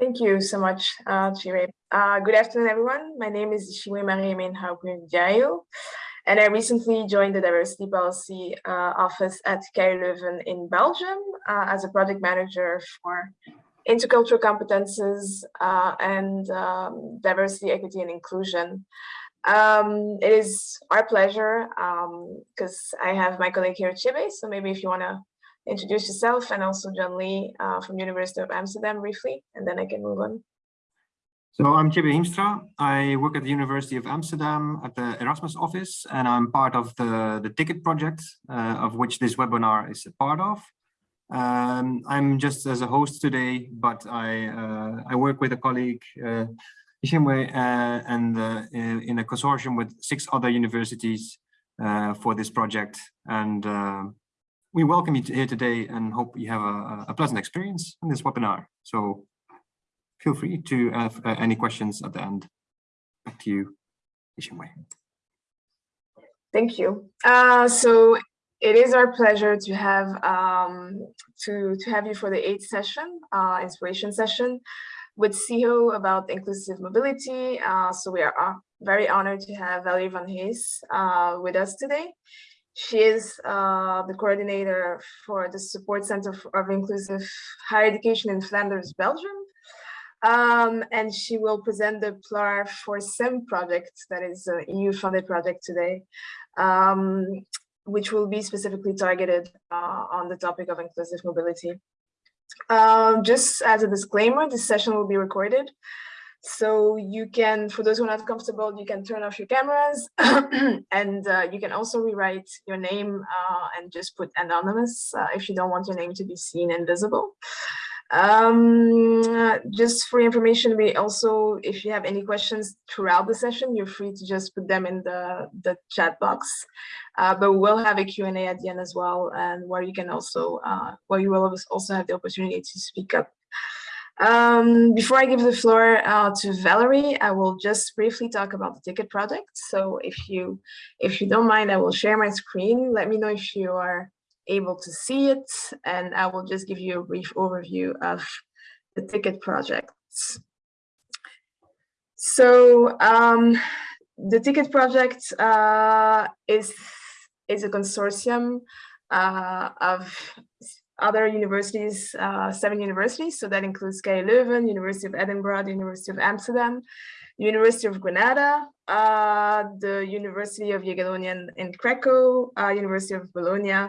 Thank you so much, uh, Chire. Uh, good afternoon, everyone. My name is Shimwe Marie Menhaupunjayo, and I recently joined the Diversity Policy uh, Office at KU Leuven in Belgium uh, as a project manager for intercultural competences uh, and um, diversity, equity, and inclusion. Um, it is our pleasure because um, I have my colleague here, Chibe, so maybe if you want to introduce yourself and also John Lee uh, from University of Amsterdam briefly, and then I can move on. So I'm Chibe Hiemstra. I work at the University of Amsterdam at the Erasmus office, and I'm part of the, the ticket project, uh, of which this webinar is a part of. Um, I'm just as a host today, but I, uh, I work with a colleague, uh, Ishimwe, uh, and uh, in, a consortium with six other universities uh, for this project. And we welcome you here today and hope you have a, a, pleasant experience in this webinar. So feel free to have uh, any questions at the end. Back to you, Ishimwe. Thank you. Uh, so it is our pleasure to have um, to to have you for the eighth session, uh, inspiration session, with SIHO about inclusive mobility. Uh, so we are uh, very honored to have Valerie van Hees uh, with us today. She is uh, the coordinator for the Support Center of Inclusive Higher Education in Flanders, Belgium. Um, and she will present the PLAR for SIM project, that is an EU-funded project today, um, which will be specifically targeted uh, on the topic of inclusive mobility. Um, just as a disclaimer, this session will be recorded. So you can, for those who are not comfortable, you can turn off your cameras and uh, you can also rewrite your name uh, and just put anonymous uh, if you don't want your name to be seen and visible. Um, just for information, we also, if you have any questions throughout the session, you're free to just put them in the, the chat box. Uh, but we'll have a Q&A at the end as well, and where you can also, uh, where you will also have the opportunity to speak up. Um, before I give the floor uh, to Valerie, I will just briefly talk about the ticket project. So if you, if you don't mind, I will share my screen. Let me know if you are able to see it, and I will just give you a brief overview of the ticket projects. So um, the ticket project uh, is, is a consortium uh, of other universities, uh, seven universities. So that includes KU Leuven, University of Edinburgh, the University of Amsterdam, University of Granada, uh, the University of Jagiellonian in Krakow, uh, University of Bologna,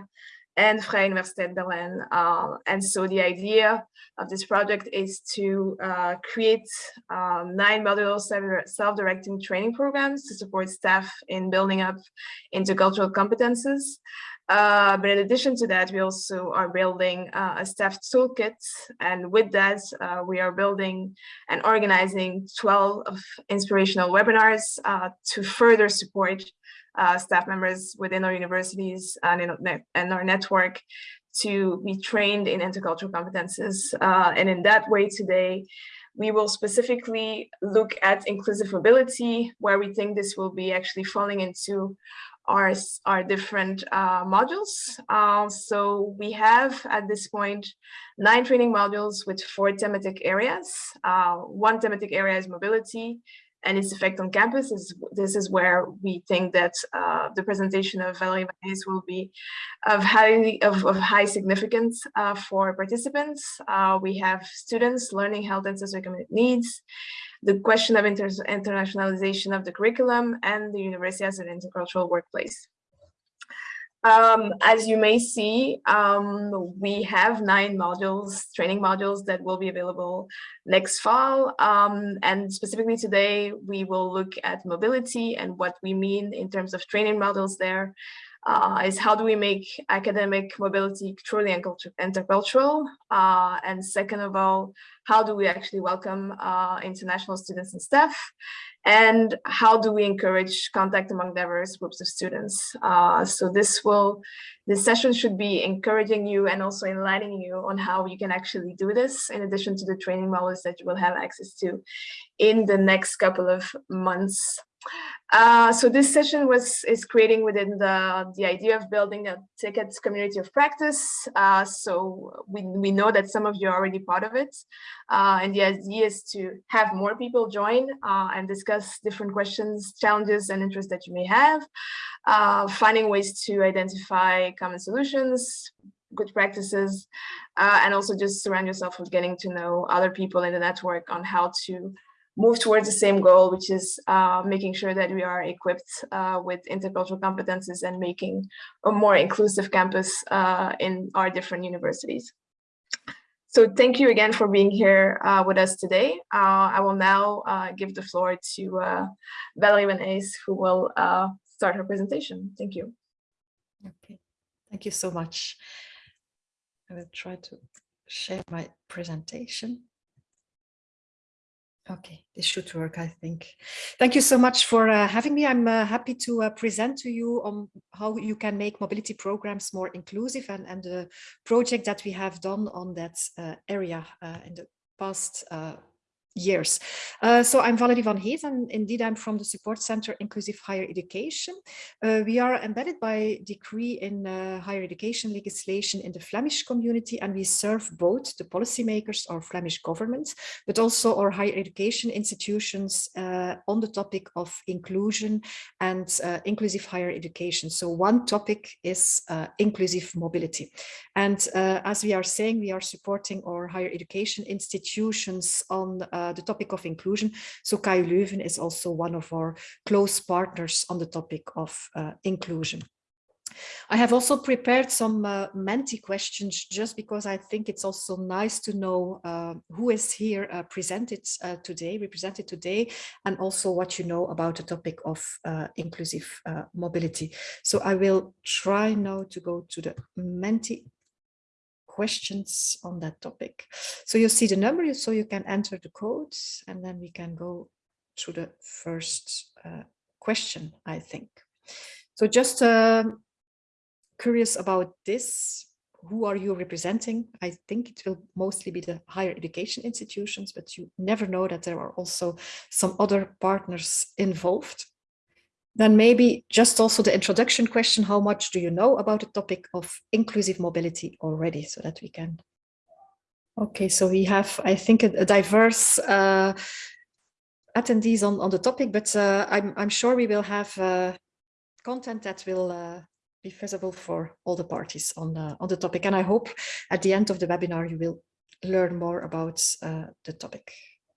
and Vrije Universiteit Berlin. Uh, and so the idea of this project is to uh, create um, nine modular self-directing training programs to support staff in building up intercultural competences. Uh, but in addition to that, we also are building uh, a staff toolkit. And with that, uh, we are building and organizing 12 of inspirational webinars uh, to further support uh, staff members within our universities and in, and our network to be trained in intercultural competences. And in that way today, we will specifically look at inclusive mobility, where we think this will be actually falling into our, our different uh, modules. Uh, so we have at this point nine training modules with four thematic areas. Uh, one thematic area is mobility, and its effect on campus is this is where we think that uh, the presentation of Valerie van Hees will be of high of, of high significance uh, for participants. Uh, we have students learning health and socioeconomic needs, the question of inter internationalization of the curriculum, and the university as an intercultural workplace. Um, as you may see, um, we have nine modules, training modules that will be available next fall. Um, and specifically today, we will look at mobility and what we mean in terms of training models there uh, is how do we make academic mobility truly intercultural? Uh, and second of all, how do we actually welcome uh, international students and staff? And how do we encourage contact among diverse groups of students? Uh, so this will, this session should be encouraging you and also enlightening you on how you can actually do this, in addition to the training models that you will have access to in the next couple of months Uh, so this session was is creating within the the idea of building a ticket community of practice. Uh, so we we know that some of you are already part of it, uh, and the idea is to have more people join uh, and discuss different questions, challenges, and interests that you may have, uh, finding ways to identify common solutions, good practices, and also just surround yourself with getting to know other people in the network on how to move towards the same goal, which is uh, making sure that we are equipped uh, with intercultural competences and making a more inclusive campus uh, in our different universities. So thank you again for being here uh, with us today. Uh, I will now uh, give the floor to Valerie Ace, who will start her presentation. Thank you. Okay, thank you so much. I will try to share my presentation. Okay, this should work, I think. Thank you so much for uh, having me. I'm uh, happy to uh, present to you on how you can make mobility programs more inclusive and, and the project that we have done on that uh, area uh, in the past uh, years. Uh, so I'm Valerie van Hees and indeed I'm from the Support Center Inclusive Higher Education. Uh, we are embedded by decree in uh, higher education legislation in the Flemish community and we serve both the policymakers or Flemish government, but also our higher education institutions uh, on the topic of inclusion and uh, inclusive higher education. So one topic is uh, inclusive mobility. And as we are saying, we are supporting our higher education institutions on uh, the topic of inclusion. So KU Leuven is also one of our close partners on the topic of uh, inclusion. I have also prepared some uh, Menti questions just because I think it's also nice to know uh, who is here uh, presented uh, today, represented today, and also what you know about the topic of uh, inclusive mobility. So I will try now to go to the Menti questions on that topic. So you see the number, so you can enter the code and then we can go to the first uh, question, I think. So just uh, curious about this. Who are you representing? I think it will mostly be the higher education institutions, but you never know that there are also some other partners involved. Then maybe just also the introduction question, how much do you know about the topic of inclusive mobility already so that we can. Okay, so we have, I think, a, a diverse uh, attendees on, on the topic, but uh, I'm, I'm sure we will have uh, content that will uh, be visible for all the parties on, the on the topic. And I hope at the end of the webinar, you will learn more about uh, the topic.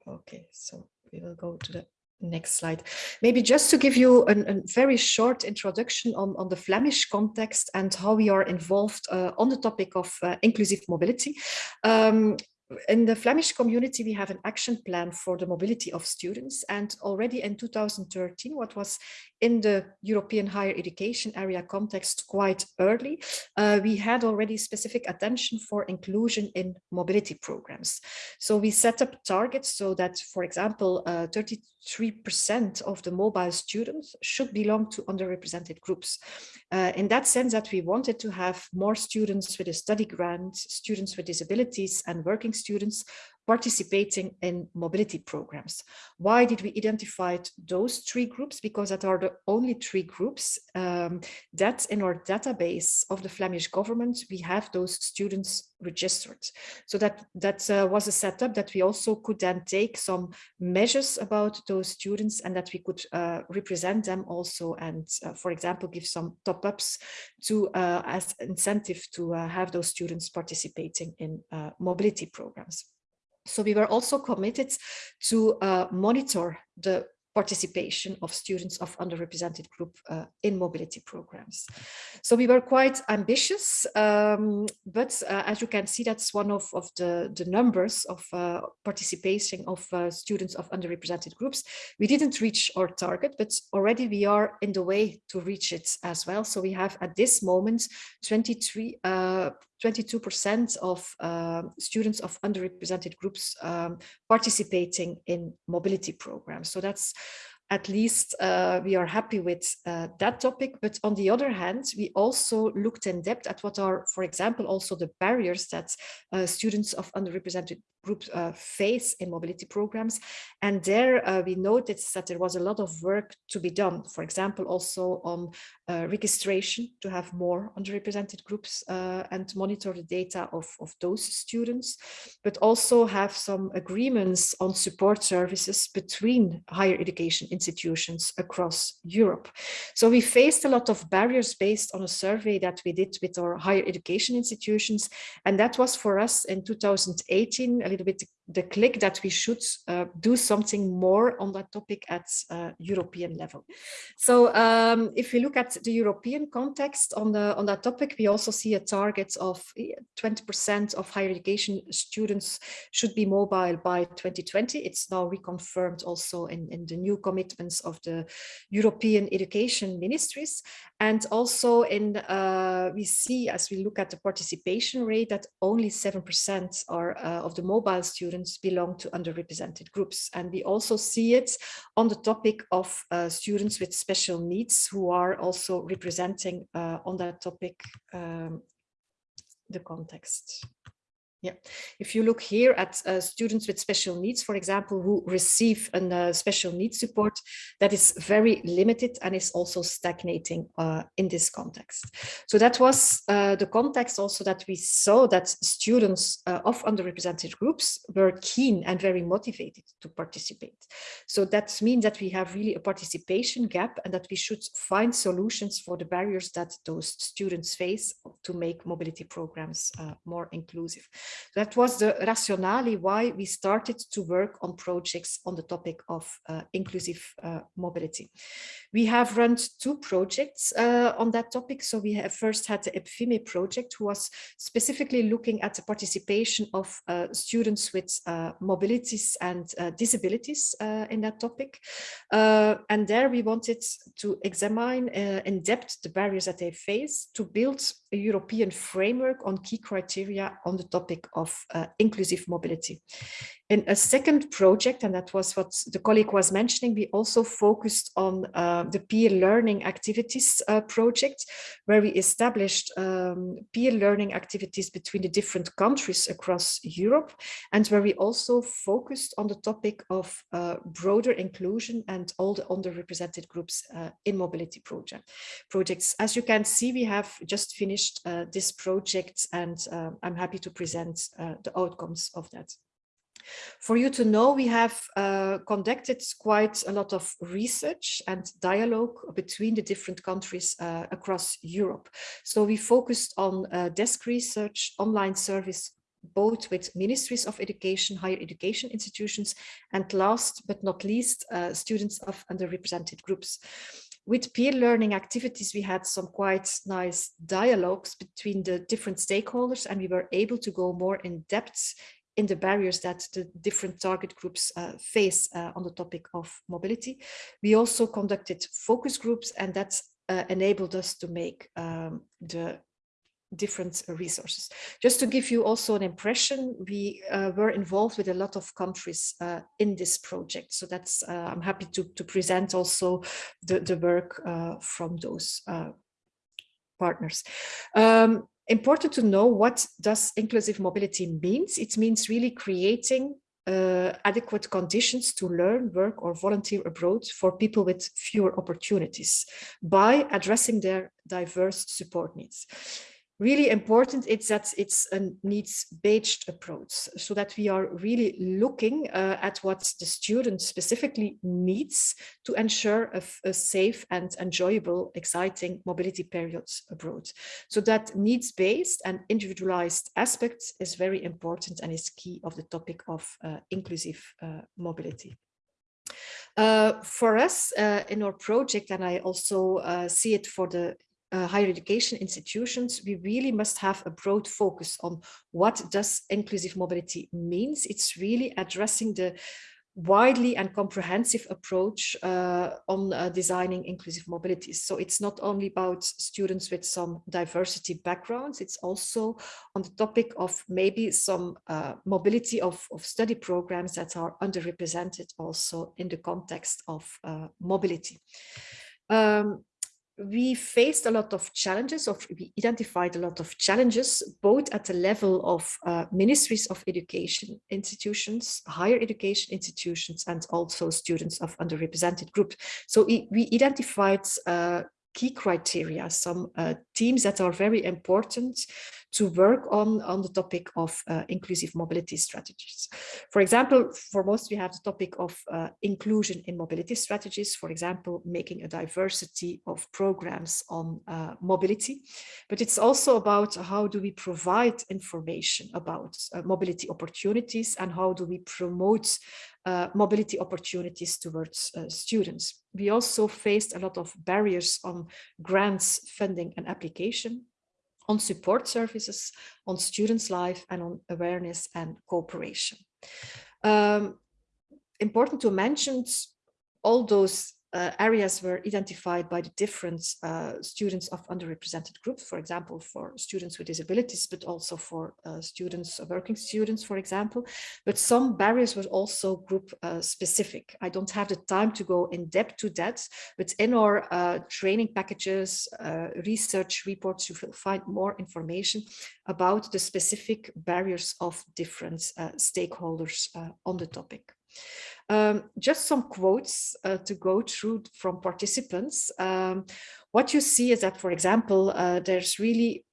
Okay, so we will go to the Next slide. Maybe just to give you a very short introduction on, on the Flemish context and how we are involved uh, on the topic of uh, inclusive mobility. Um, in the Flemish community, we have an action plan for the mobility of students. And already in 2013, what was in the European higher education area context quite early, uh, we had already specific attention for inclusion in mobility programs. So we set up targets so that, for example, 33% uh, of the mobile students should belong to underrepresented groups. Uh, in that sense that we wanted to have more students with a study grant, students with disabilities and working students participating in mobility programs. Why did we identify those three groups? Because that are the only three groups um, that in our database of the Flemish government, we have those students registered. So that, that uh, was a setup that we also could then take some measures about those students and that we could uh, represent them also and, uh, for example, give some top-ups to uh, as incentive to uh, have those students participating in uh, mobility programs. So we were also committed to uh, monitor the participation of students of underrepresented group uh, in mobility programs. So we were quite ambitious, um, but uh, as you can see, that's one of, of the, the numbers of uh, participation of uh, students of underrepresented groups. We didn't reach our target, but already we are in the way to reach it as well. So we have at this moment 23 22% uh, of uh, students of underrepresented groups um, participating in mobility programs. So that's at least uh, we are happy with uh, that topic. But on the other hand, we also looked in depth at what are, for example, also the barriers that uh, students of underrepresented group uh, face in mobility programs. And there uh, we noticed that there was a lot of work to be done. For example, also on uh, registration to have more underrepresented groups uh, and monitor the data of, of those students, but also have some agreements on support services between higher education institutions across Europe. So we faced a lot of barriers based on a survey that we did with our higher education institutions. And that was for us in 2018 a little bit the click that we should uh, do something more on that topic at uh, European level. So um, if we look at the European context on, the, on that topic, we also see a target of 20% of higher education students should be mobile by 2020. It's now reconfirmed also in, in the new commitments of the European education ministries. And also in, uh, we see as we look at the participation rate that only 7% are uh, of the mobile students belong to underrepresented groups. And we also see it on the topic of uh, students with special needs who are also representing uh, on that topic um, the context. Yeah, if you look here at uh, students with special needs, for example, who receive a uh, special needs support, that is very limited and is also stagnating uh, in this context. So that was uh, the context also that we saw that students uh, of underrepresented groups were keen and very motivated to participate. So that means that we have really a participation gap and that we should find solutions for the barriers that those students face to make mobility programs uh, more inclusive. That was the rationale why we started to work on projects on the topic of uh, inclusive uh, mobility. We have run two projects uh, on that topic. So we have first had the EPFIME project, who was specifically looking at the participation of uh, students with uh, mobilities and disabilities in that topic. and there we wanted to examine in depth the barriers that they face to build a European framework on key criteria on the topic of uh, inclusive mobility. In a second project, and that was what the colleague was mentioning, we also focused on uh, the peer learning activities uh, project, where we established um, peer learning activities between the different countries across Europe, and where we also focused on the topic of uh, broader inclusion and all the underrepresented groups uh, in mobility project projects. As you can see, we have just finished uh, this project, and I'm happy to present the outcomes of that. For you to know, we have uh, conducted quite a lot of research and dialogue between the different countries uh, across Europe. So we focused on uh, desk research, online service, both with ministries of education, higher education institutions, and last but not least, uh, students of underrepresented groups with peer learning activities, we had some quite nice dialogues between the different stakeholders and we were able to go more in depth in the barriers that the different target groups uh, face uh, on the topic of mobility. We also conducted focus groups and that uh, enabled us to make um, the different resources. Just to give you also an impression, we uh, were involved with a lot of countries uh, in this project. So that's, uh, I'm happy to, to present also the, the work from those partners. Um, important to know what does inclusive mobility means. It means really creating uh, adequate conditions to learn, work or volunteer abroad for people with fewer opportunities by addressing their diverse support needs really important is that it's a needs-based approach so that we are really looking uh, at what the student specifically needs to ensure a, a, safe and enjoyable, exciting mobility periods abroad. So that needs-based and individualized aspect is very important and is key of the topic of uh, inclusive uh, mobility. Uh, for us uh, in our project, and I also uh, see it for the uh, higher education institutions, we really must have a broad focus on what does inclusive mobility means. It's really addressing the widely and comprehensive approach uh, on uh, designing inclusive mobility. So it's not only about students with some diversity backgrounds, it's also on the topic of maybe some uh, mobility of, of study programs that are underrepresented also in the context of uh, mobility. Um, we faced a lot of challenges, of we identified a lot of challenges, both at the level of uh, ministries of education institutions, higher education institutions, and also students of underrepresented groups. So we, identified uh, key criteria, some uh, themes that are very important to work on, on the topic of uh, inclusive mobility strategies. For example, for most we have the topic of uh, inclusion in mobility strategies, for example, making a diversity of programs on uh, mobility, but it's also about how do we provide information about uh, mobility opportunities and how do we promote uh, mobility opportunities towards uh, students. We also faced a lot of barriers on grants, funding and application, on support services, on students' life and on awareness and cooperation. Um, important to mention all those uh, areas were identified by the different uh, students of underrepresented groups, for example, for students with disabilities, but also for uh, students, uh, working students, for example. But some barriers were also group uh, specific. I don't have the time to go in depth to that, but in our uh, training packages, research reports, you will find more information about the specific barriers of different stakeholders on the topic. Um, just some quotes uh, to go through from participants. Um, what you see is that, for example, uh, there's really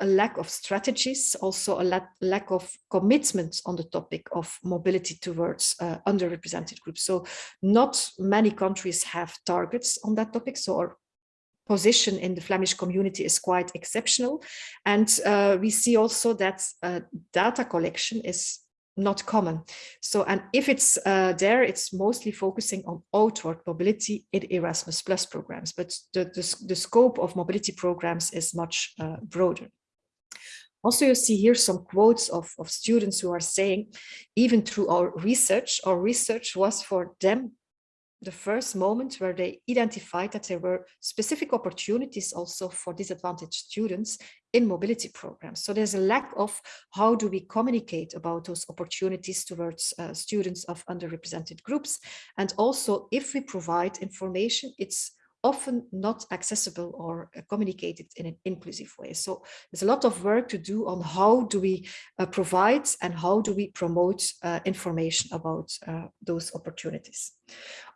a lack of strategies, also a la lack of commitment on the topic of mobility towards uh, underrepresented groups. So not many countries have targets on that topic. So our position in the Flemish community is quite exceptional. And uh, we see also that uh, data collection is not common. So, and if it's uh, there, it's mostly focusing on outward mobility in Erasmus Plus programs, but the, the, the scope of mobility programs is much uh, broader. Also, you see here some quotes of, of students who are saying, even through our research, our research was for them the first moment where they identified that there were specific opportunities also for disadvantaged students in mobility programs. So there's a lack of how do we communicate about those opportunities towards uh, students of underrepresented groups. And also if we provide information, it's often not accessible or uh, communicated in an inclusive way. So there's a lot of work to do on how do we uh, provide and how do we promote uh, information about uh, those opportunities.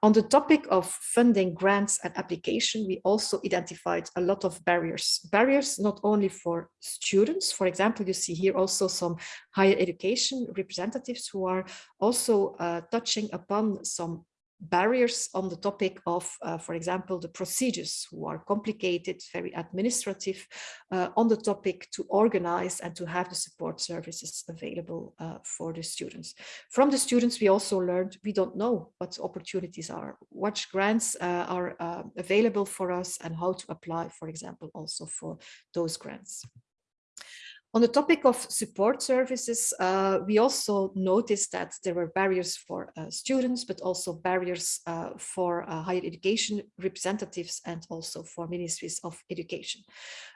On the topic of funding grants and application, we also identified a lot of barriers. Barriers not only for students, for example, you see here also some higher education representatives who are also uh, touching upon some barriers on the topic of, uh, for example, the procedures who are complicated, very administrative uh, on the topic to organize and to have the support services available uh, for the students. From the students, we also learned we don't know what opportunities are, what grants uh, are uh, available for us and how to apply, for example, also for those grants. On the topic of support services, uh, we also noticed that there were barriers for uh, students, but also barriers uh, for uh, higher education representatives and also for ministries of education.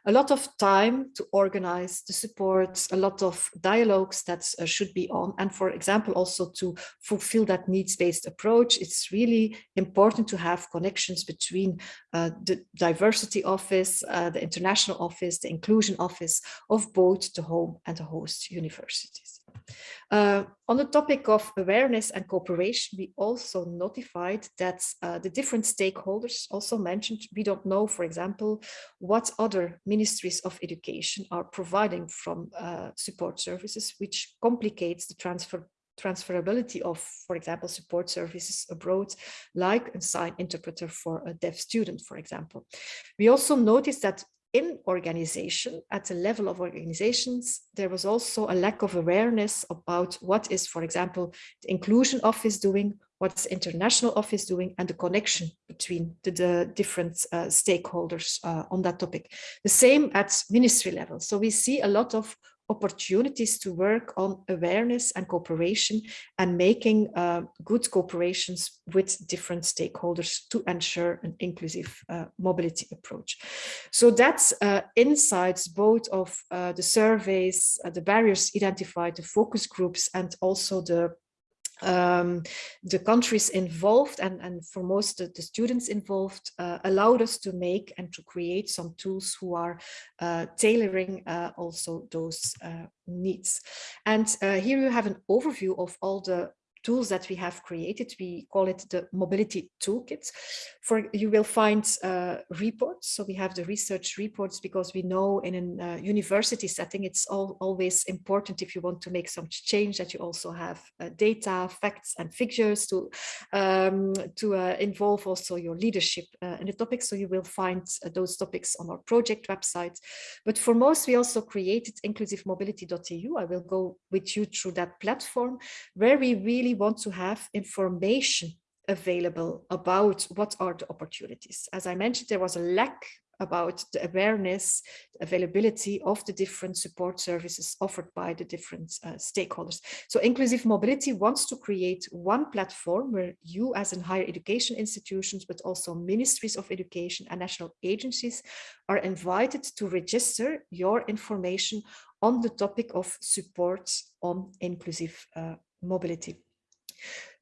A lot of time to organize the support, a lot of dialogues that uh, should be on. And for example, also to fulfill that needs-based approach, it's really important to have connections between uh, the diversity office, the international office, the inclusion office of both the home and the host universities. Uh, on the topic of awareness and cooperation, we also notified that uh, the different stakeholders also mentioned, we don't know, for example, what other ministries of education are providing from uh, support services, which complicates the transfer transferability of, for example, support services abroad, like a sign interpreter for a deaf student, for example. We also noticed that in organization, at the level of organizations, there was also a lack of awareness about what is, for example, the inclusion office doing, what's international office doing, and the connection between the, the different uh, stakeholders uh, on that topic. The same at ministry level. So we see a lot of opportunities to work on awareness and cooperation and making uh, good cooperations with different stakeholders to ensure an inclusive uh, mobility approach. So that's uh, insights both of uh, the surveys, uh, the barriers identified, the focus groups, and also the um, the countries involved and, and for most of the students involved uh, allowed us to make and to create some tools who are uh, tailoring uh, also those uh, needs. And uh, here you have an overview of all the tools that we have created. We call it the mobility toolkit. For you will find uh, reports. So we have the research reports because we know in a uh, university setting, it's all, always important if you want to make some change that you also have uh, data, facts and figures to, um, to uh, involve also your leadership uh, in the topic. So you will find uh, those topics on our project website. But for most, we also created inclusivemobility.eu. I will go with you through that platform where we really want to have information available about what are the opportunities. As I mentioned, there was a lack about the awareness, the availability of the different support services offered by the different uh, stakeholders. So Inclusive Mobility wants to create one platform where you as in higher education institutions, but also ministries of education and national agencies are invited to register your information on the topic of support on inclusive uh, mobility.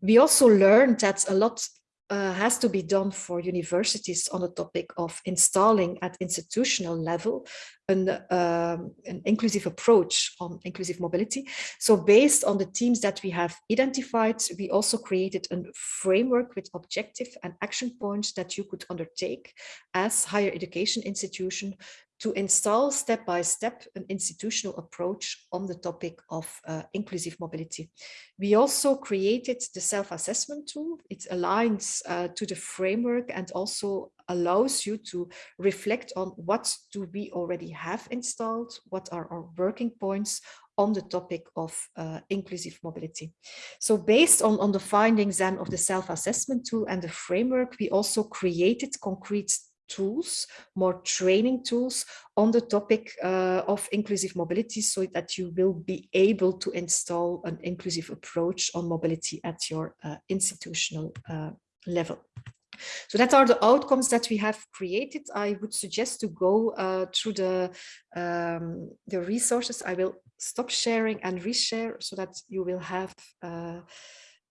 We also learned that a lot uh, has to be done for universities on the topic of installing at institutional level an, um, an inclusive approach on inclusive mobility. So based on the themes that we have identified, we also created a framework with objective and action points that you could undertake as higher education institution to install step by step an institutional approach on the topic of uh, inclusive mobility. We also created the self-assessment tool. It aligns uh, to the framework and also allows you to reflect on what do we already have installed, what are our working points on the topic of uh, inclusive mobility. So based on, on the findings then of the self-assessment tool and the framework, we also created concrete tools, more training tools on the topic uh, of inclusive mobility so that you will be able to install an inclusive approach on mobility at your uh, institutional uh, level. So that are the outcomes that we have created. I would suggest to go uh, through the, um, the resources. I will stop sharing and reshare so that you will have uh,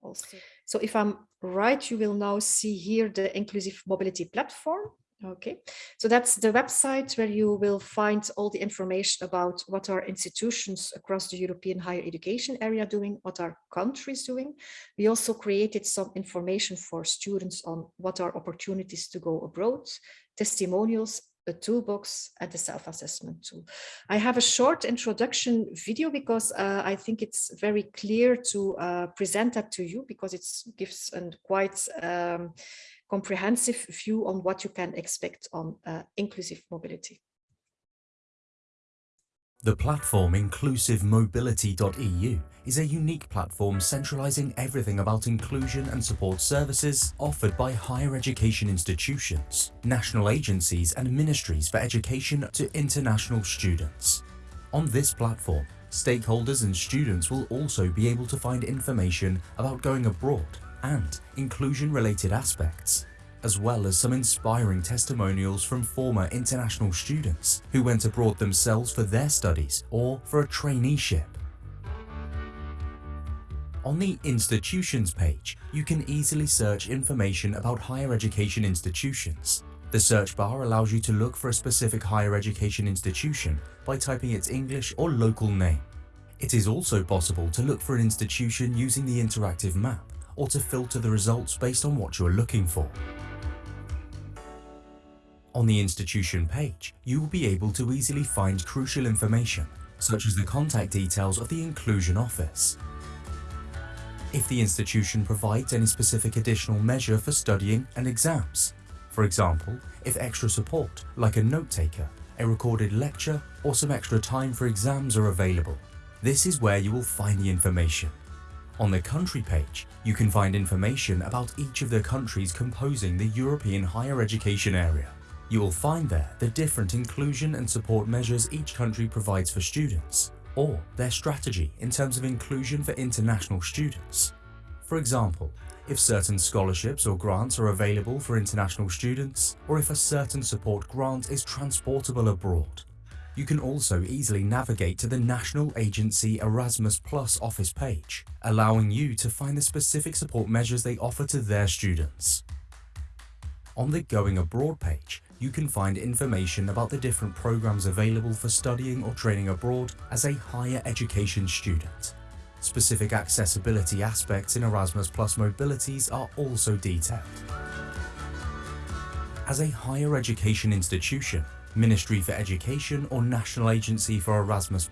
also. So if I'm right, you will now see here the inclusive mobility platform. Okay, so that's the website where you will find all the information about what our institutions across the European higher education area doing, what our countries doing. We also created some information for students on what are opportunities to go abroad, testimonials, a toolbox and the self-assessment tool. I have a short introduction video because uh, I think it's very clear to uh, present that to you because it gives a quite um, comprehensive view on what you can expect on uh, inclusive mobility. The platform inclusivemobility.eu is a unique platform centralizing everything about inclusion and support services offered by higher education institutions, national agencies and ministries for education to international students. On this platform, stakeholders and students will also be able to find information about going abroad and inclusion-related aspects, as well as some inspiring testimonials from former international students who went abroad themselves for their studies or for a traineeship. On the Institutions page, you can easily search information about higher education institutions. The search bar allows you to look for a specific higher education institution by typing its English or local name. It is also possible to look for an institution using the interactive map or to filter the results based on what you are looking for. On the institution page, you will be able to easily find crucial information, such as the contact details of the Inclusion Office. If the institution provides any specific additional measure for studying and exams, for example, if extra support, like a note taker, a recorded lecture, or some extra time for exams are available, this is where you will find the information. On the country page, you can find information about each of the countries composing the European higher education area. You will find there the different inclusion and support measures each country provides for students, or their strategy in terms of inclusion for international students. For example, if certain scholarships or grants are available for international students, or if a certain support grant is transportable abroad. You can also easily navigate to the National Agency Erasmus Plus office page, allowing you to find the specific support measures they offer to their students. On the Going Abroad page, you can find information about the different programs available for studying or training abroad as a higher education student. Specific accessibility aspects in Erasmus Plus mobilities are also detailed. As a higher education institution, Ministry for Education or National Agency for Erasmus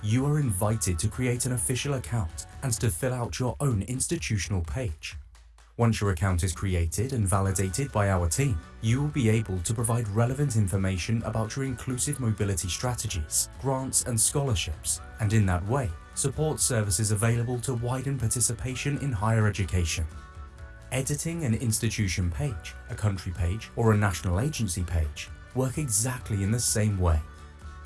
you are invited to create an official account and to fill out your own institutional page. Once your account is created and validated by our team, you will be able to provide relevant information about your inclusive mobility strategies, grants and scholarships, and in that way, support services available to widen participation in higher education. Editing an institution page, a country page, or a national agency page work exactly in the same way.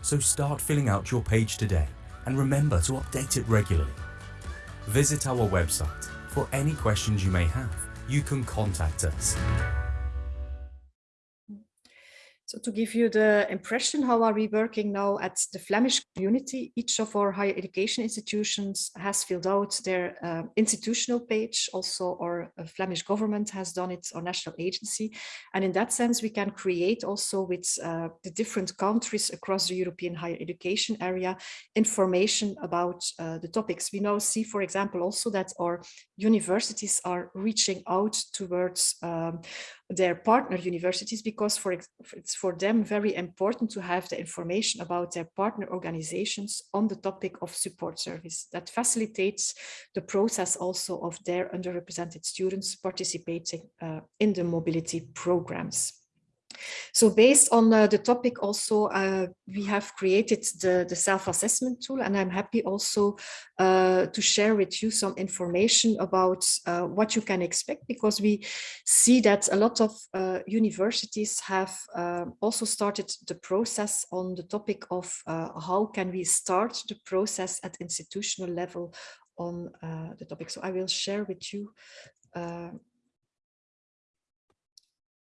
So start filling out your page today and remember to update it regularly. Visit our website. For any questions you may have, you can contact us. So to give you the impression, how are we working now at the Flemish community? Each of our higher education institutions has filled out their uh, institutional page. Also, our uh, Flemish government has done it, our national agency. And in that sense, we can create also with uh, the different countries across the European higher education area, information about uh, the topics. We now see, for example, also that our universities are reaching out towards um, their partner universities because for it's for them very important to have the information about their partner organizations on the topic of support service that facilitates the process also of their underrepresented students participating uh, in the mobility programs. So based on uh, the topic also, uh, we have created the, the self-assessment tool and I'm happy also uh, to share with you some information about uh, what you can expect because we see that a lot of uh, universities have uh, also started the process on the topic of how can we start the process at institutional level on the topic. So I will share with you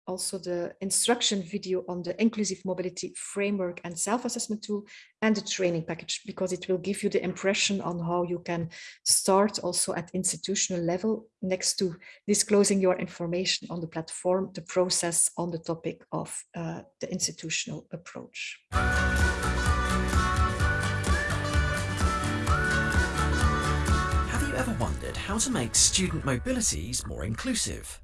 also the instruction video on the inclusive mobility framework and self-assessment tool and the training package because it will give you the impression on how you can start also at institutional level next to disclosing your information on the platform, the process on the topic of uh, the institutional approach. Have you ever wondered how to make student mobilities more inclusive?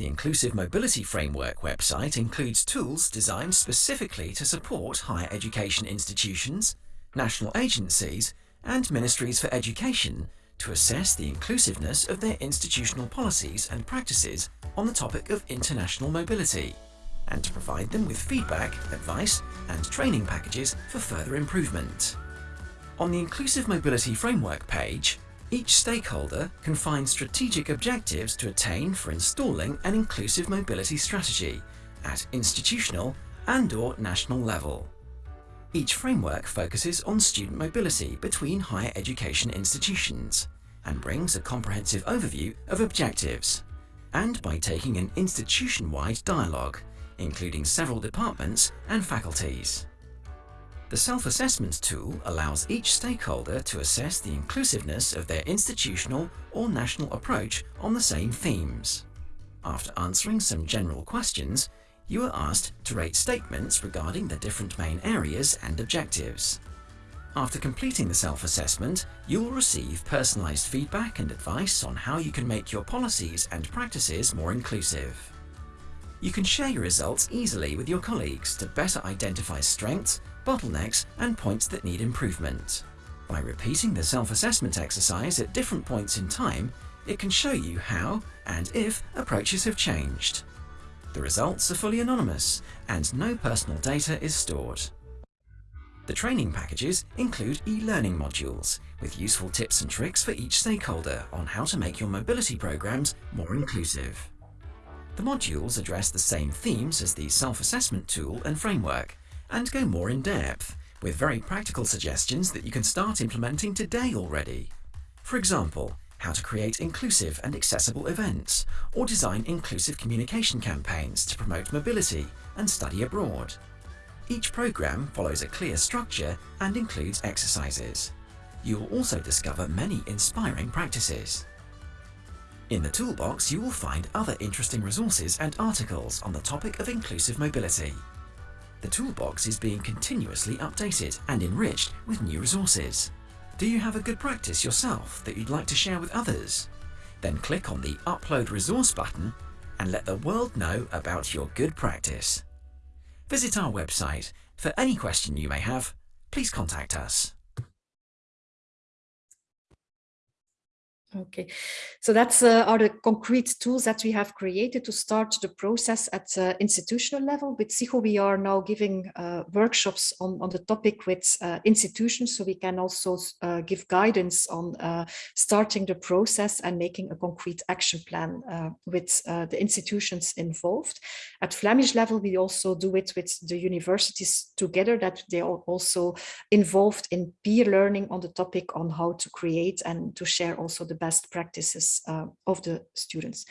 The Inclusive Mobility Framework website includes tools designed specifically to support higher education institutions, national agencies and ministries for education to assess the inclusiveness of their institutional policies and practices on the topic of international mobility and to provide them with feedback, advice and training packages for further improvement. On the Inclusive Mobility Framework page, each stakeholder can find strategic objectives to attain for installing an inclusive mobility strategy at institutional and or national level. Each framework focuses on student mobility between higher education institutions and brings a comprehensive overview of objectives. And by taking an institution-wide dialogue, including several departments and faculties. The self-assessment tool allows each stakeholder to assess the inclusiveness of their institutional or national approach on the same themes. After answering some general questions, you are asked to rate statements regarding the different main areas and objectives. After completing the self-assessment, you will receive personalised feedback and advice on how you can make your policies and practices more inclusive. You can share your results easily with your colleagues to better identify strengths bottlenecks and points that need improvement. By repeating the self-assessment exercise at different points in time, it can show you how and if approaches have changed. The results are fully anonymous and no personal data is stored. The training packages include e-learning modules with useful tips and tricks for each stakeholder on how to make your mobility programs more inclusive. The modules address the same themes as the self-assessment tool and framework, and go more in depth, with very practical suggestions that you can start implementing today already. For example, how to create inclusive and accessible events, or design inclusive communication campaigns to promote mobility and study abroad. Each program follows a clear structure and includes exercises. You will also discover many inspiring practices. In the toolbox, you will find other interesting resources and articles on the topic of inclusive mobility. The toolbox is being continuously updated and enriched with new resources. Do you have a good practice yourself that you'd like to share with others? Then click on the Upload Resource button and let the world know about your good practice. Visit our website. For any question you may have, please contact us. Okay, so that's uh, are the concrete tools that we have created to start the process at uh, institutional level. With SIHO, we are now giving uh, workshops on, on the topic with uh, institutions, so we can also uh, give guidance on uh, starting the process and making a concrete action plan with the institutions involved. At Flemish level, we also do it with the universities together, that they are also involved in peer learning on the topic on how to create and to share also the best practices uh, of the students.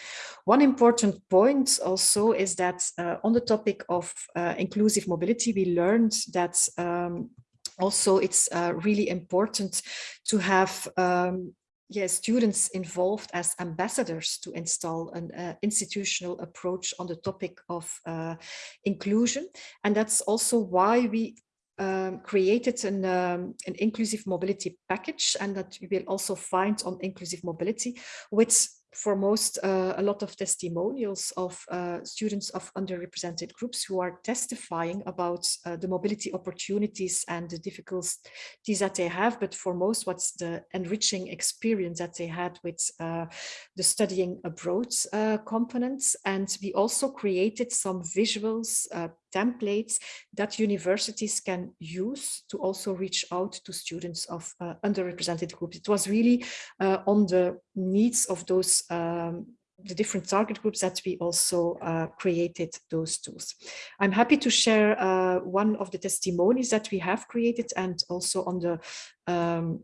One important point also is that uh, on the topic of uh, inclusive mobility, we learned that um, also it's uh, really important to have um, yeah, students involved as ambassadors to install an uh, institutional approach on the topic of uh, inclusion. And that's also why we um, created an, um, an inclusive mobility package and that you will also find on inclusive mobility, which for most uh, a lot of testimonials of uh, students of underrepresented groups who are testifying about uh, the mobility opportunities and the difficulties that they have. But for most what's the enriching experience that they had with uh, the studying abroad uh, components. And we also created some visuals uh, templates that universities can use to also reach out to students of uh, underrepresented groups. It was really uh, on the needs of those um, the different target groups that we also uh, created those tools. I'm happy to share uh, one of the testimonies that we have created and also on the um,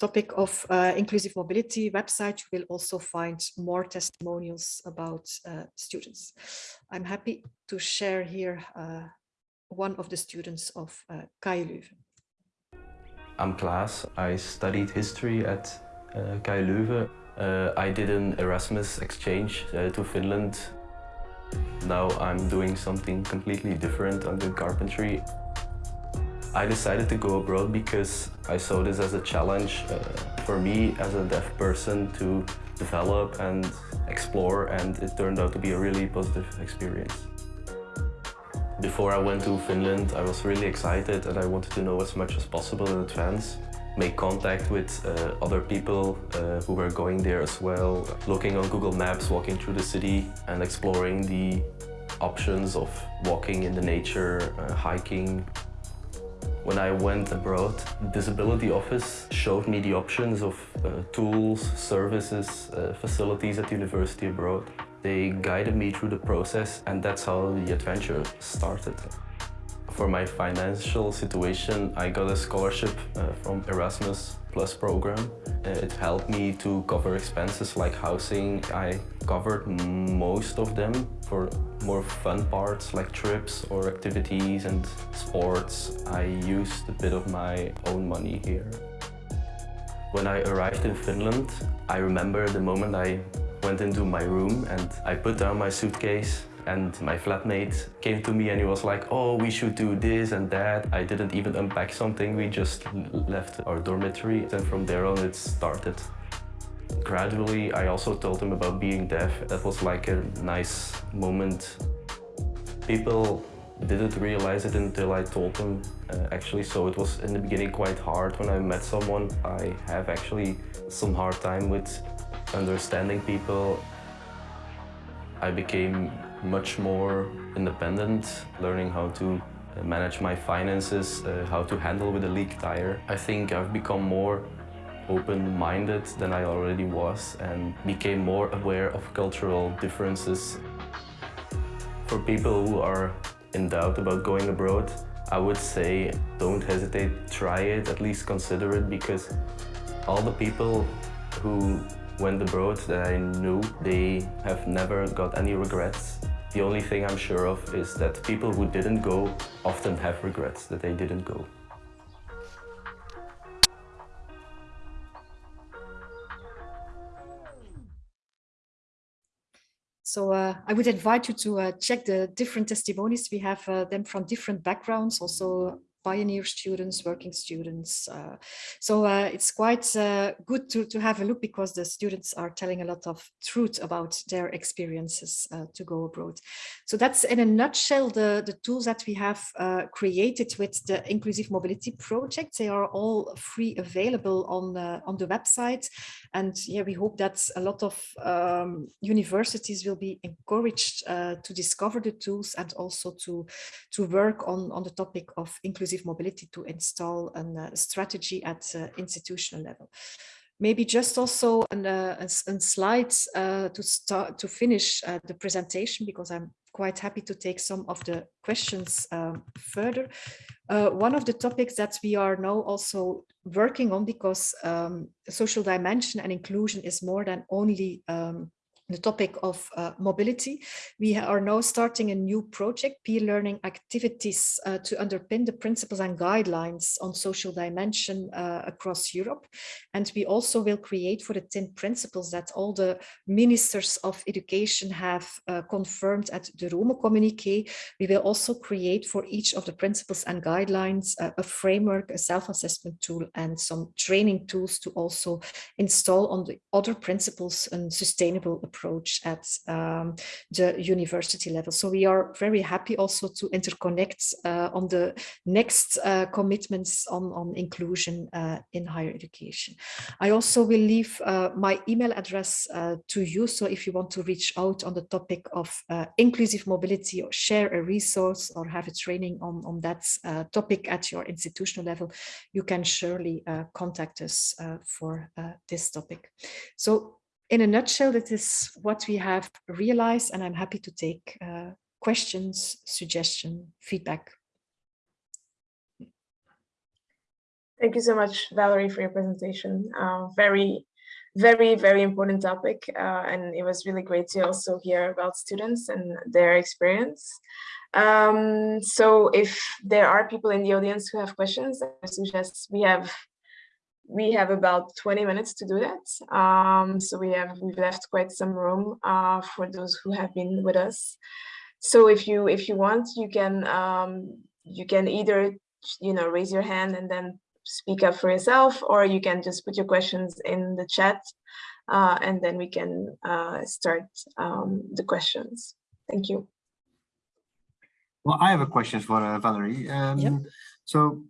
topic of uh, inclusive mobility website, you will also find more testimonials about uh, students. I'm happy to share here uh, one of the students of uh, KU Leuven. I'm Klaas. I studied history at uh, KU Leuven. Uh, I did an Erasmus exchange uh, to Finland. Now I'm doing something completely different. I'm carpentry. I decided to go abroad because I saw this as a challenge uh, for me as a deaf person to develop and explore and it turned out to be a really positive experience. Before I went to Finland I was really excited and I wanted to know as much as possible in advance make contact with uh, other people uh, who were going there as well, looking on Google Maps, walking through the city and exploring the options of walking in the nature, uh, hiking, when I went abroad, the Disability Office showed me the options of uh, tools, services, uh, facilities at university abroad. They guided me through the process and that's how the adventure started. For my financial situation, I got a scholarship uh, from Erasmus Plus program. Uh, it helped me to cover expenses like housing. I covered most of them for more fun parts like trips or activities and sports. I used a bit of my own money here. When I arrived in Finland, I remember the moment I went into my room and I put down my suitcase and my flatmate came to me and he was like, oh, we should do this and that. I didn't even unpack something, we just left our dormitory and from there on it started. Gradually, I also told him about being deaf. That was like a nice moment. People didn't realize it until I told them, uh, actually, so it was in the beginning quite hard when I met someone. I have actually some hard time with understanding people. I became much more independent, learning how to uh, manage my finances, uh, how to handle with a leak tire. I think I've become more open-minded than I already was and became more aware of cultural differences. For people who are in doubt about going abroad, I would say don't hesitate, try it, at least consider it because all the people who went abroad that I knew, they have never got any regrets The only thing I'm sure of is that people who didn't go often have regrets that they didn't go. So uh, I would invite you to uh, check the different testimonies. We have uh, them from different backgrounds, also pioneer students, working students. Uh, so uh, it's quite uh, good to, to have a look because the students are telling a lot of truth about their experiences uh, to go abroad. So that's in a nutshell the, the tools that we have uh, created with the Inclusive Mobility Project. They are all free available on, uh, on the website. And yeah, we hope that a lot of um, universities will be encouraged to discover the tools and also to, to work on, on the topic of inclusive inclusive mobility to install a uh, strategy at uh, institutional level. Maybe just also an, uh, slides to start to finish the presentation because I'm quite happy to take some of the questions um, further. Uh, one of the topics that we are now also working on because um, social dimension and inclusion is more than only um, the topic of uh, mobility. We are now starting a new project, peer learning activities uh, to underpin the principles and guidelines on social dimension uh, across Europe. And we also will create for the 10 principles that all the ministers of education have uh, confirmed at the Rome communique. We will also create for each of the principles and guidelines uh, a framework, a self-assessment tool and some training tools to also install on the other principles and sustainable approach at um, the university level. So we are very happy also to interconnect uh, on the next uh, commitments on, on inclusion uh, in higher education. I also will leave uh, my email address uh, to you. So if you want to reach out on the topic of uh, inclusive mobility or share a resource or have a training on, on that topic at your institutional level, you can surely contact us for this topic. So in a nutshell, that is what we have realized, and I'm happy to take uh, questions, suggestion, feedback. Thank you so much, Valerie, for your presentation. Uh, very, very, very important topic. Uh, and it was really great to also hear about students and their experience. Um, so if there are people in the audience who have questions, I suggest we have we have about 20 minutes to do that. Um, so we have we've left quite some room uh, for those who have been with us. So if you if you want, you can um, you can either you know raise your hand and then speak up for yourself, or you can just put your questions in the chat, uh, and then we can uh, start um, the questions. Thank you. Well, I have a question for uh, Valerie. Um, yep. So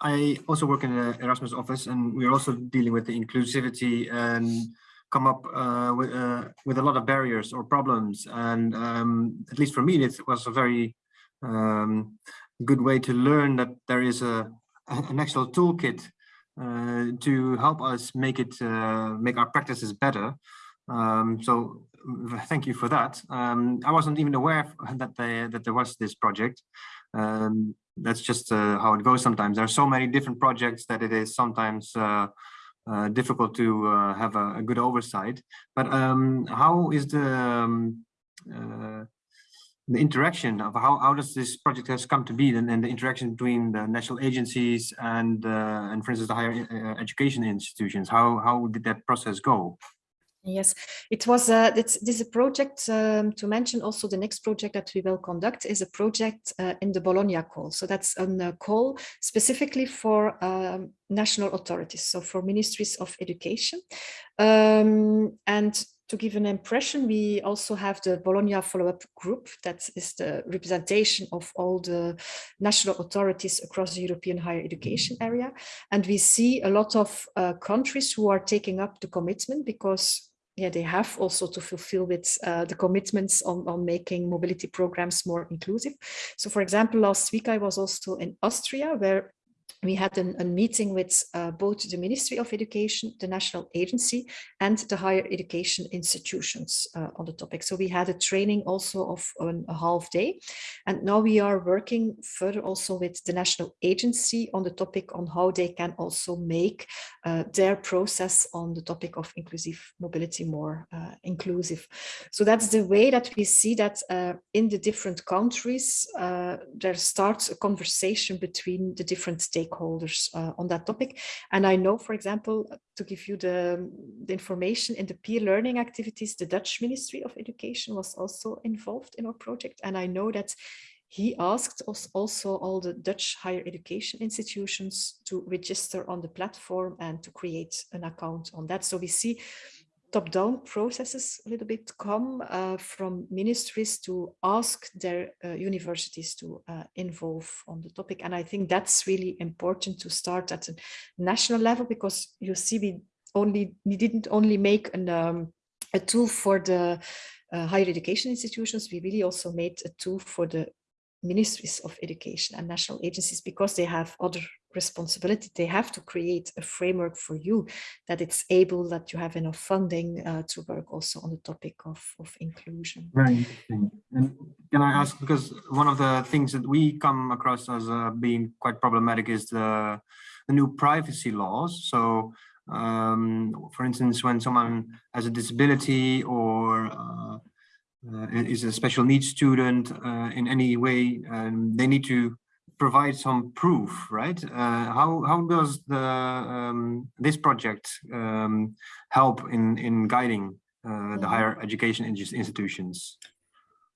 I also work in the Erasmus office and we're also dealing with the inclusivity and come up uh, with, uh, with a lot of barriers or problems. And um, at least for me, it was a very um, good way to learn that there is a, an actual toolkit uh, to help us make it, uh, make our practices better. Um, so thank you for that. Um, I wasn't even aware that, they, that there was this project. Um, that's just uh, how it goes sometimes. There are so many different projects that it is sometimes uh, uh, difficult to uh, have a, a, good oversight. But um, how is the um, uh, the interaction of how, how does this project has come to be and, and the interaction between the national agencies and uh, and for instance the higher education institutions? How how did that process go? Yes, it was uh, this, this is a project um, to mention also the next project that we will conduct is a project uh, in the Bologna call. So that's a call specifically for um, national authorities, so for ministries of education. Um, and to give an impression, we also have the Bologna follow-up group that is the representation of all the national authorities across the European higher education area. And we see a lot of uh, countries who are taking up the commitment because yeah, they have also to fulfill with uh, the commitments on, on making mobility programs more inclusive. So for example, last week I was also in Austria where we had an, a meeting with uh, both the Ministry of Education, the National Agency, and the higher education institutions uh, on the topic. So we had a training also of um, a half day. And now we are working further also with the National Agency on the topic on how they can also make uh, their process on the topic of inclusive mobility more uh, inclusive. So that's the way that we see that uh, in the different countries, uh, there starts a conversation between the different stakeholders stakeholders uh, on that topic. And I know, for example, to give you the, the information in the peer learning activities, the Dutch Ministry of Education was also involved in our project. And I know that he asked us also all the Dutch higher education institutions to register on the platform and to create an account on that. So we see top-down processes a little bit come uh, from ministries to ask their uh, universities to uh, involve on the topic. And I think that's really important to start at a national level because you see we only we didn't only make an, um, a tool for the uh, higher education institutions, we really also made a tool for the ministries of education and national agencies because they have other responsibility. They have to create a framework for you that it's able that you have enough funding uh, to work also on the topic of, of inclusion. Very interesting. And can i ask because one of the things that we come across as uh, being quite problematic is the, the new privacy laws. So um, for instance when someone has a disability or uh, is a special needs student uh, in any way, um, they need to provide some proof, right? Uh, how how does the um, this project um, help in in guiding the mm-hmm. higher education institutions?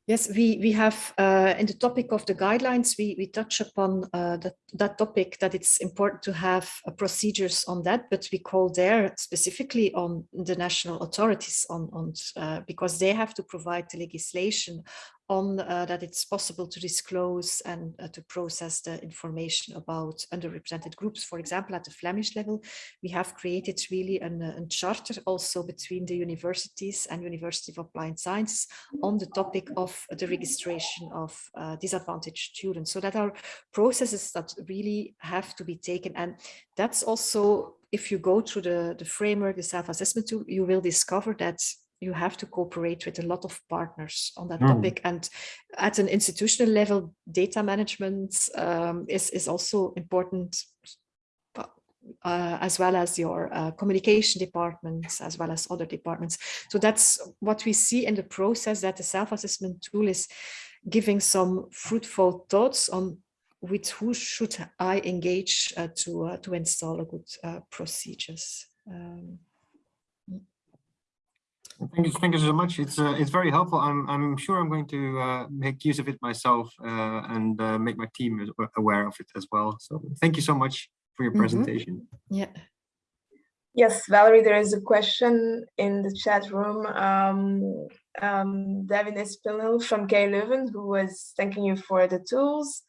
Yes, we, we have uh, in the topic of the guidelines, we, we touch upon uh, that, that topic that it's important to have uh, procedures on that, but we call there specifically on the national authorities on, on uh, because they have to provide the legislation on uh, that it's possible to disclose and uh, to process the information about underrepresented groups. For example, at the Flemish level, we have created really an, uh, a charter also between the universities and University of Applied Sciences on the topic of the registration of uh, disadvantaged students. So that are processes that really have to be taken. And that's also if you go through the, the framework, the self-assessment tool, you will discover that you have to cooperate with a lot of partners on that mm. topic. And at an institutional level, data management um, is, is also important uh, as well as your uh, communication departments, as well as other departments. So that's what we see in the process that the self-assessment tool is giving some fruitful thoughts on with who should I engage uh, to, uh, to install a good uh, procedures. Um, Thank you, thank you so much. It's uh, it's very helpful. I'm I'm sure I'm going to uh, make use of it myself uh, and uh, make my team aware of it as well. So thank you so much for your mm-hmm. presentation. Mm -hmm. Yeah. Yes, Valerie, there is a question in the chat room. Um, um, Devin Espinel from KU Leuven, who was thanking you for the tools.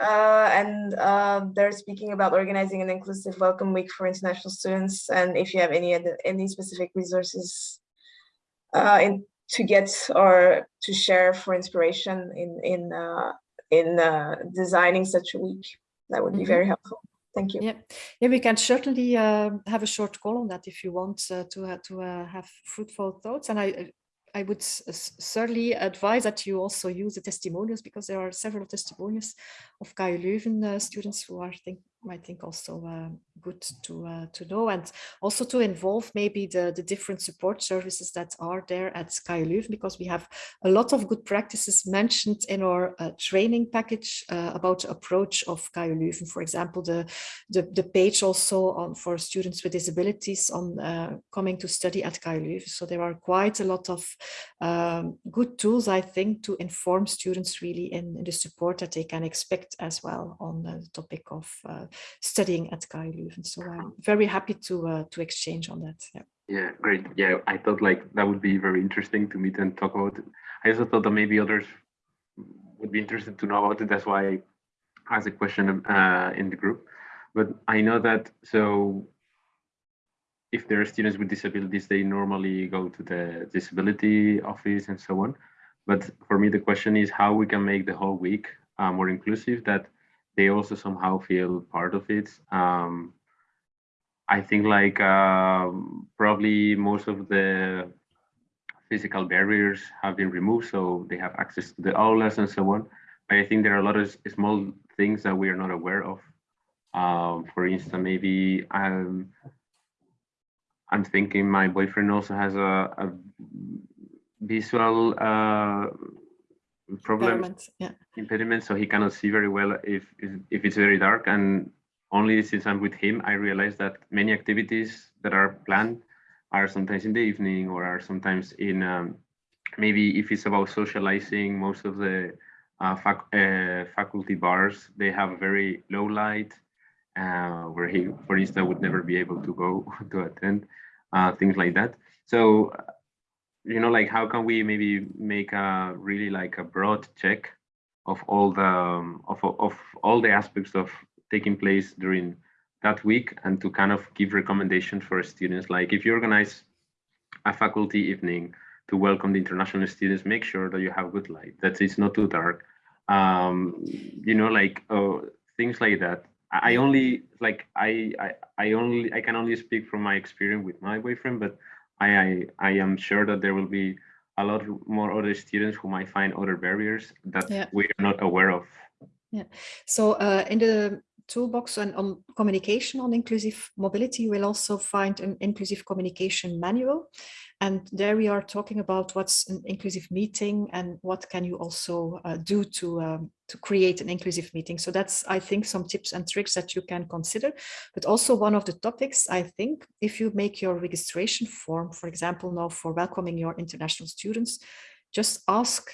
Uh, and uh, they're speaking about organizing an inclusive welcome week for international students. And if you have any any specific resources uh, in, to get or to share for inspiration in in uh, in uh, designing such a week. That would be mm -hmm. very helpful. Thank you. Yeah, yeah, we can certainly uh, have a short call on that if you want uh, to uh, to have fruitful thoughts. And I I would certainly advise that you also use the testimonials because there are several testimonials of KU Leuven students who are think I think also uh, good to uh, to know and also to involve maybe the the different support services that are there at KU Leuven because we have a lot of good practices mentioned in our uh, training package uh, about the approach of KU Leuven. For example, the, the the page also on for students with disabilities on uh, coming to study at KU Leuven. So there are quite a lot of um, good tools, I think, to inform students really in, in, the support that they can expect as well on the topic of uh, studying at KU Leuven. So I'm very happy to uh, to exchange on that. Yeah. Yeah, great. Yeah, I thought like that would be very interesting to meet and talk about. I also thought that maybe others would be interested to know about it. That's why I asked a question uh, in the group. But I know that so if there are students with disabilities, they normally go to the disability office and so on. But for me, the question is how we can make the whole week uh, more inclusive that they also somehow feel part of it. Um, I think like um, probably most of the physical barriers have been removed, so they have access to the aulas and so on. But I think there are a lot of small things that we are not aware of. Um, for instance, maybe I'm, I'm thinking my boyfriend also has a, a visual uh, problem Environment, yeah. impediment, so he cannot see very well if if it's very dark. And only since I'm with him, I realize that many activities that are planned are sometimes in the evening or are sometimes in um, maybe if it's about socializing. Most of the uh, fac uh, faculty bars they have very low light, uh, where he, for instance, would never be able to go to attend uh, things like that. So you know, like how can we maybe make a really like a broad check of all the um, of of all the aspects of taking place during that week and to kind of give recommendations for students. Like if you organize a faculty evening to welcome the international students, make sure that you have good light, that it's not too dark. Um, you know, like uh, things like that. I only like I, I I only I can only speak from my experience with my boyfriend, but I, I, I am sure that there will be a lot more other students who might find other barriers that Yeah. we are not aware of. Yeah. So uh, in the toolbox and on communication on inclusive mobility, you will also find an inclusive communication manual. And there we are talking about what's an inclusive meeting and what can you also uh, do to, um, to create an inclusive meeting. So that's, I think, some tips and tricks that you can consider. But also one of the topics, I think, if you make your registration form, for example, now for welcoming your international students, just ask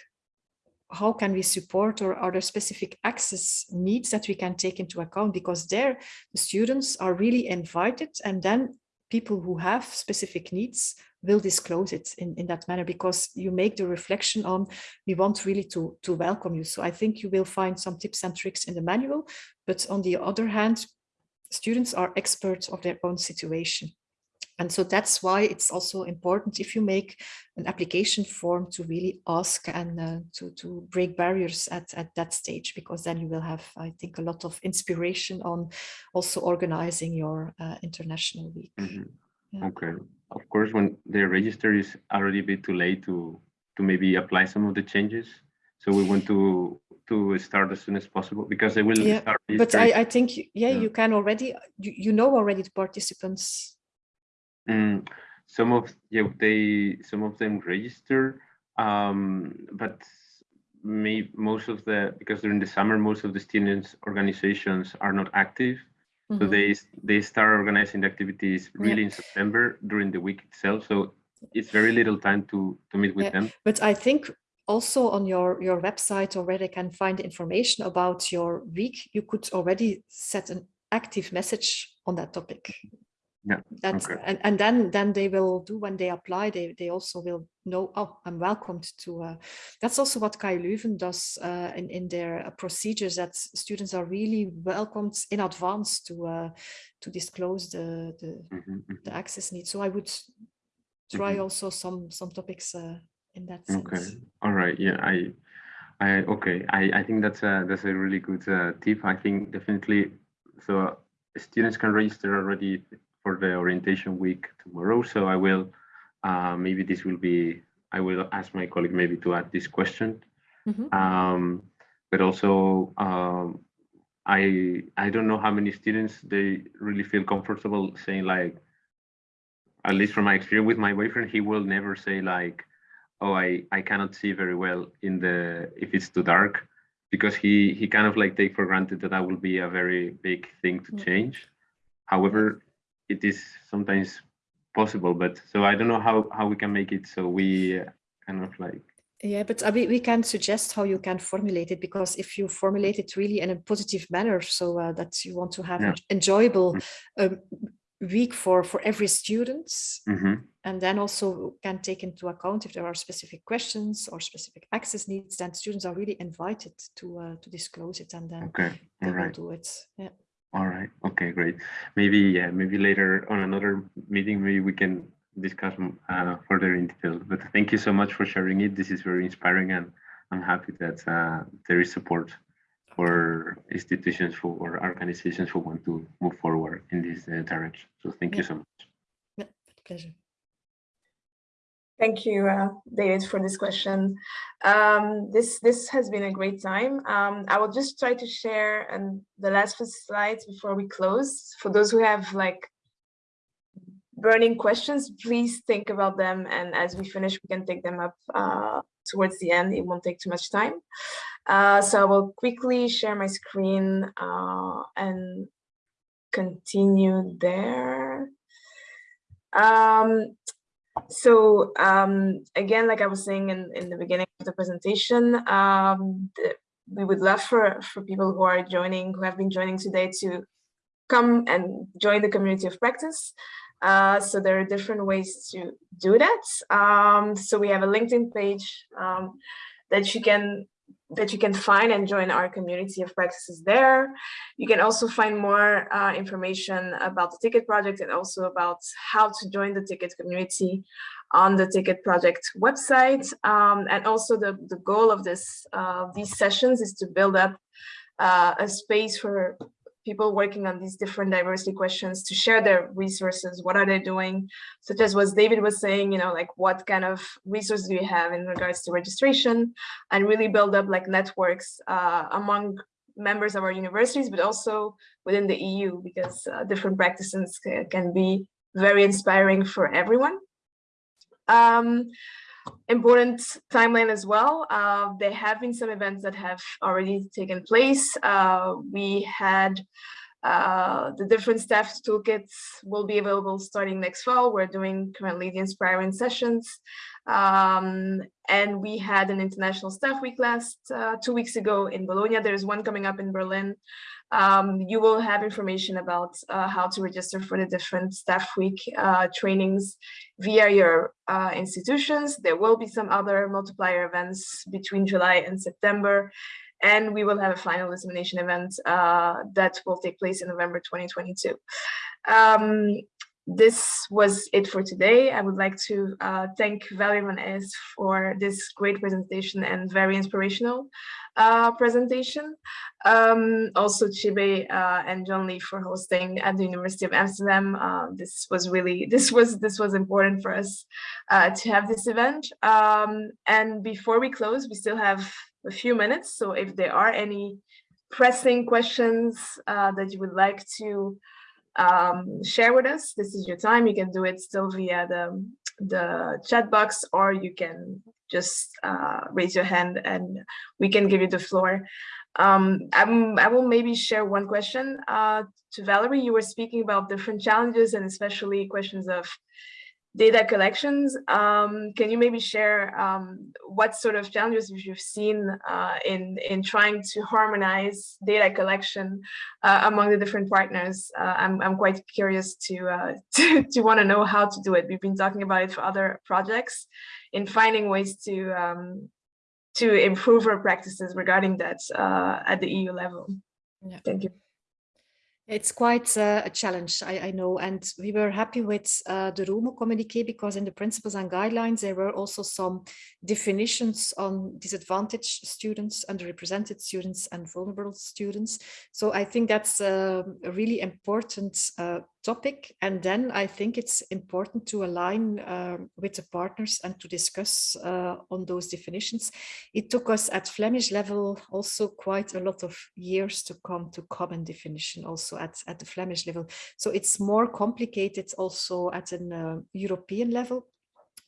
how can we support or are there specific access needs that we can take into account? Because there the students are really invited and then people who have specific needs will disclose it in, in that manner because you make the reflection on we want really to to welcome you. So i think you will find some tips and tricks in the manual but on the other hand students are experts of their own situation and so that's why it's also important if you make an application form to really ask and uh, to, to break barriers at, at that stage, because then you will have, I think, a lot of inspiration on also organizing your uh, international week. Mhm. Yeah. Okay. Of course, when they register, is already a bit too late to to maybe apply some of the changes. So we want to to start as soon as possible because they will Yeah, start. But I, I think, yeah, Yeah. you can already, you, you know already the participants. Mm, some of yeah they some of them register, um, but may most of the because during the summer most of the students organizations are not active, so Mhm. they they start organizing the activities really in September during the week itself. So it's very little time to to meet with Yeah. them. But I think also on your, your website already can find information about your week. You could already set an active message on that topic. Yeah, That, okay. and, and then, then they will do when they apply, they, they also will know, oh, I'm welcomed to, uh, that's also what KU Leuven does uh, in, in their uh, procedures that students are really welcomed in advance to, uh, to disclose the, the, Mhm, mhm. the access needs. So I would try Mhm. also some, some topics uh, in that sense. Okay. All right. Yeah. I. I. Okay. I. I think that's a that's a really good uh, tip. I think definitely. So students can register already for the orientation week tomorrow. So I will. Uh, maybe this will be. I will ask my colleague maybe to add this question. Mhm. Um, but also. Um, I I don't know how many students they really feel comfortable saying like at least from my experience with my boyfriend, he will never say like, "Oh, I I cannot see very well in the if it's too dark," because he he kind of like take for granted that that will be a very big thing to Mm. change. However, it is sometimes possible, but so I don't know how how we can make it so we uh, kind of like Yeah, but uh, we, we can suggest how you can formulate it because if you formulate it really in a positive manner, so uh, that you want to have Yeah. an enjoyable um, week for for every student, Mhm. and then also can take into account if there are specific questions or specific access needs, then students are really invited to uh, to disclose it, and then okay, they all will right. do it. Yeah. All right. Okay, great. Maybe yeah, maybe later on another meeting, maybe we can discuss uh, further in detail. But thank you so much for sharing it. This is very inspiring, and I'm happy that uh, there is support. for institutions for or organizations who want to move forward in this uh, direction. So thank Yeah. you so much. Yeah, pleasure. Thank you, uh, David, for this question. Um, this this has been a great time. Um, I will just try to share and the last few slides before we close. For those who have like burning questions, please think about them. And as we finish, we can take them up uh, towards the end. It won't take too much time. Uh, so I will quickly share my screen uh, and continue there. Um, so um, again, like I was saying in, in the beginning of the presentation, um, the, we would love for, for people who are joining, who have been joining today to come and join the community of practice. Uh, so there are different ways to do that. Um, so we have a LinkedIn page um, that you can that you can find and join our community of practices there. You can also find more uh, information about the ticket project and also about how to join the ticket community on the ticket project website. Um, and also the, the goal of this uh, these sessions is to build up uh, a space for people working on these different diversity questions to share their resources. What are they doing? Such as what David was saying, you know, like what kind of resources do you have in regards to registration and really build up like networks uh, among members of our universities, but also within the EU because uh, different practices can be very inspiring for everyone. Um, important timeline as well. Uh, there have been some events that have already taken place. Uh, we had uh, the different staff toolkits will be available starting next fall. We're doing currently the inspiring sessions. Um, and we had an international staff week last uh, two weeks ago in Bologna. There's one coming up in Berlin. Um, you will have information about uh, how to register for the different staff week uh, trainings via your uh, institutions. There will be some other multiplier events between July and September. And we will have a final dissemination event uh, that will take place in November 2022. Um, this was it for today. I would like to uh, thank Valerie van Hees for this great presentation and very inspirational uh, presentation. Um, also Chibe uh, and John Lee for hosting at the University of Amsterdam. Uh, this was really, this was, this was important for us uh, to have this event. Um, and before we close, we still have a few minutes. So if there are any pressing questions uh, that you would like to um, share with us. This is your time. You can do it still via the, the chat box, or you can just uh, raise your hand and we can give you the floor. Um, I will maybe share one question uh, to Valerie. You were speaking about different challenges and especially questions of data collections. Um, can you maybe share um, what sort of challenges you've seen uh, in, in trying to harmonize data collection uh, among the different partners? Uh, I'm, I'm quite curious to, uh, to, to want to know how to do it. We've been talking about it for other projects in finding ways to, um, to improve our practices regarding that uh, at the EU level. Yeah. Thank you. It's quite uh, a challenge, I, I, know, and we were happy with uh, the Rome communique because in the principles and guidelines there were also some definitions on disadvantaged students, underrepresented students and vulnerable students. So I think that's uh, a really important uh, topic. And then I think it's important to align uh, with the partners and to discuss uh, on those definitions. It took us at Flemish level also quite a lot of years to come to common definition also at, at the Flemish level. So it's more complicated also at an uh, European level.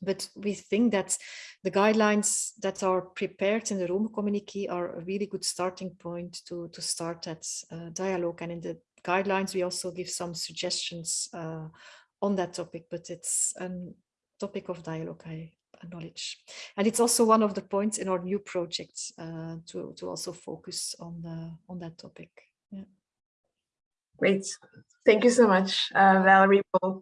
But we think that the guidelines that are prepared in the Rome communique are a really good starting point to, to start that uh, dialogue. And in the guidelines, we also give some suggestions uh, on that topic, but it's a topic of dialogue, I acknowledge. And it's also one of the points in our new project uh, to, to also focus on, the, on that topic. Yeah. Great. Thank you so much, uh, Valerie. We'll,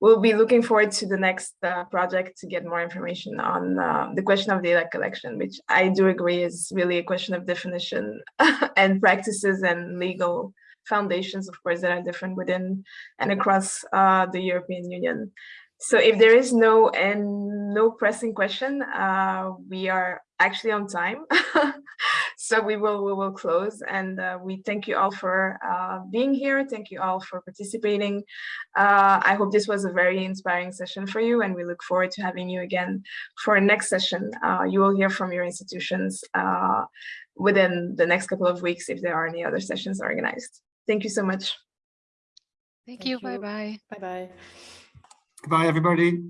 we'll, be looking forward to the next uh, project to get more information on uh, the question of data collection, which I do agree is really a question of definition and practices and legal foundations, of course, that are different within and across uh, the European Union. So if there is no and no pressing question, uh, we are actually on time. so we will we will close and uh, we thank you all for uh, being here. Thank you all for participating. Uh, I hope this was a very inspiring session for you and we look forward to having you again for our next session. Uh, you will hear from your institutions uh, within the next couple of weeks if there are any other sessions organized. Thank you so much. Thank, Thank you. you. Bye bye. Bye bye. Goodbye, everybody.